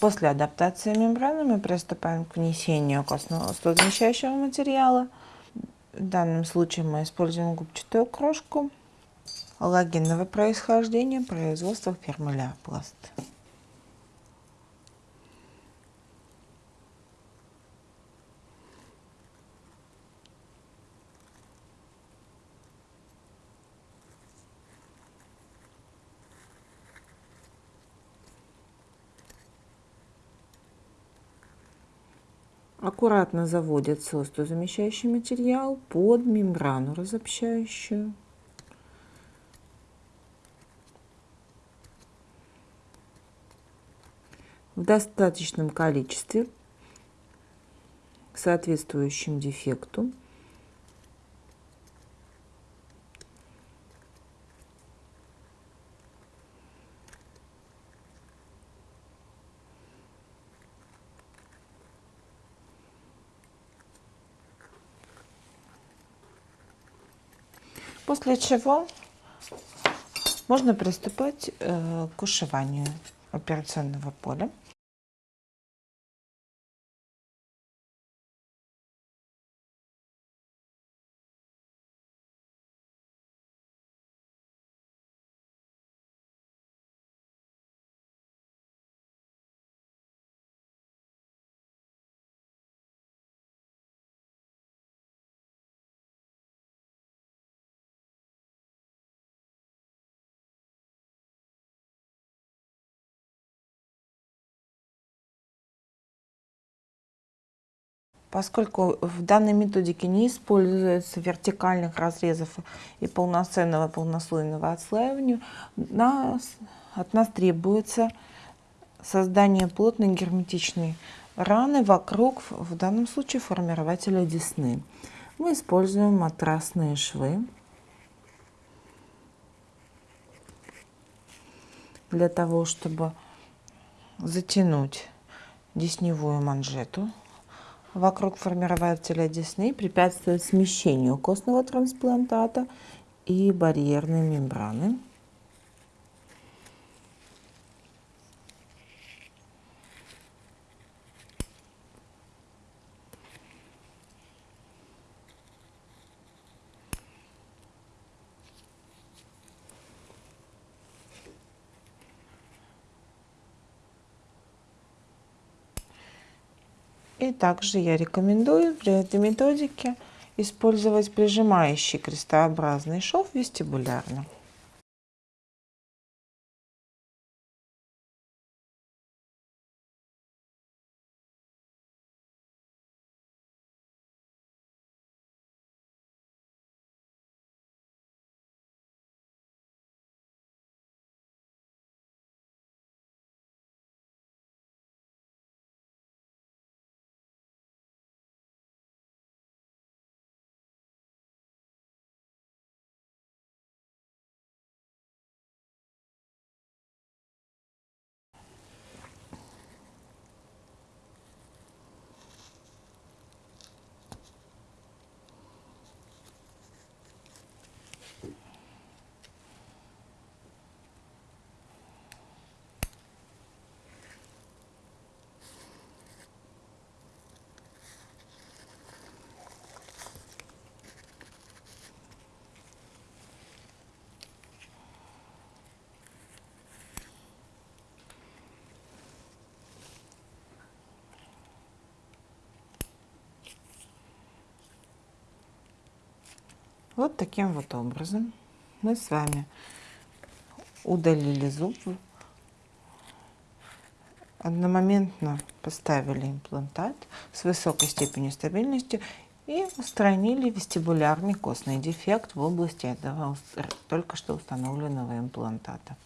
После адаптации мембраны мы приступаем к внесению костного студозамещающего материала. В данном случае мы используем губчатую крошку логинного происхождения производства фирмы Аккуратно заводится остеозамещающий материал под мембрану разобщающую. В достаточном количестве к дефекту После чего можно приступать э, к ушиванию операционного поля. Поскольку в данной методике не используется вертикальных разрезов и полноценного полнослойного отслаивания, нас, от нас требуется создание плотной герметичной раны вокруг, в данном случае, формирователя десны. Мы используем матрасные швы для того, чтобы затянуть десневую манжету вокруг формирователя десны препятствует смещению костного трансплантата и барьерной мембраны. И также я рекомендую при этой методике использовать прижимающий крестообразный шов вестибулярно. Вот таким вот образом мы с вами удалили зуб, одномоментно поставили имплантат с высокой степенью стабильности и устранили вестибулярный костный дефект в области этого только что установленного имплантата.